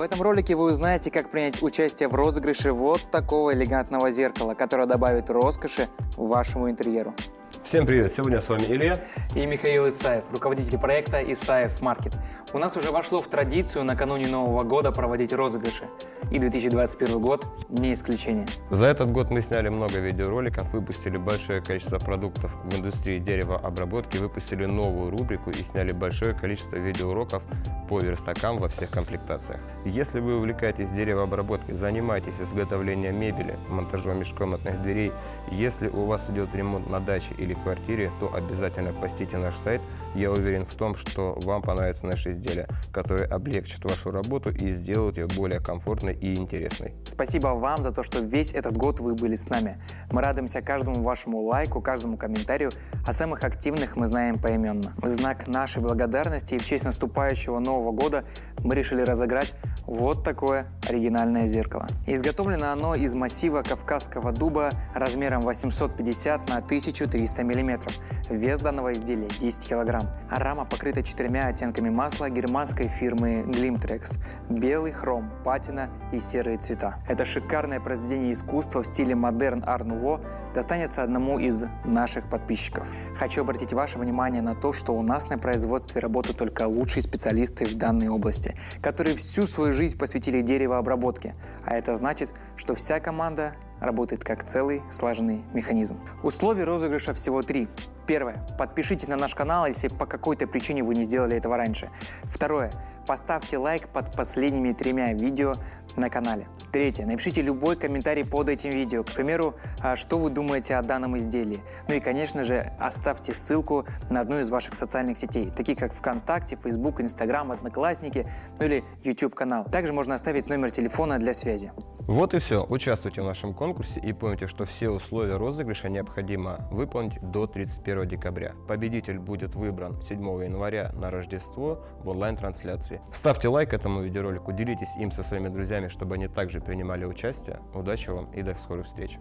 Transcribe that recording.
этом ролике вы узнаете, как принять участие в розыгрыше вот такого элегантного зеркала, которое добавит роскоши вашему интерьеру. Всем привет! Сегодня с вами Илья и Михаил Исаев, руководитель проекта Исаев Маркет. У нас уже вошло в традицию накануне Нового года проводить розыгрыши, и 2021 год не исключение. За этот год мы сняли много видеороликов, выпустили большое количество продуктов в индустрии деревообработки, выпустили новую рубрику и сняли большое количество видеоуроков по верстакам во всех комплектациях. Если вы увлекаетесь деревообработкой, занимаетесь изготовлением мебели, монтажом межкомнатных дверей, если у вас идет ремонт на даче или квартире, то обязательно посетите наш сайт. Я уверен в том, что вам понравятся наши изделия, которые облегчат вашу работу и сделают ее более комфортной и интересной. Спасибо вам за то, что весь этот год вы были с нами. Мы радуемся каждому вашему лайку, каждому комментарию, а самых активных мы знаем поименно. В знак нашей благодарности и в честь наступающего Нового года мы решили разыграть вот такое оригинальное зеркало. Изготовлено оно из массива кавказского дуба размером 850 на 1300 мм. Вес данного изделия 10 кг. А рама покрыта четырьмя оттенками масла германской фирмы Glimtrex. Белый хром, патина и серые цвета. Это шикарное произведение искусства в стиле модерн ар нуво достанется одному из наших подписчиков. Хочу обратить ваше внимание на то, что у нас на производстве работают только лучшие специалисты в данной области, которые всю свою жизнь посвятили деревообработке. А это значит, что вся команда работает как целый слаженный механизм. Условий розыгрыша всего три. Первое. Подпишитесь на наш канал, если по какой-то причине вы не сделали этого раньше. Второе. Поставьте лайк под последними тремя видео на канале. Третье. Напишите любой комментарий под этим видео. К примеру, а, что вы думаете о данном изделии. Ну и, конечно же, оставьте ссылку на одну из ваших социальных сетей, такие как ВКонтакте, Facebook, Instagram, Одноклассники, ну или YouTube канал. Также можно оставить номер телефона для связи. Вот и все. Участвуйте в нашем конкурсе и помните, что все условия розыгрыша необходимо выполнить до 31 декабря. Победитель будет выбран 7 января на Рождество в онлайн-трансляции. Ставьте лайк этому видеоролику, делитесь им со своими друзьями, чтобы они также принимали участие. Удачи вам и до скорых встреч!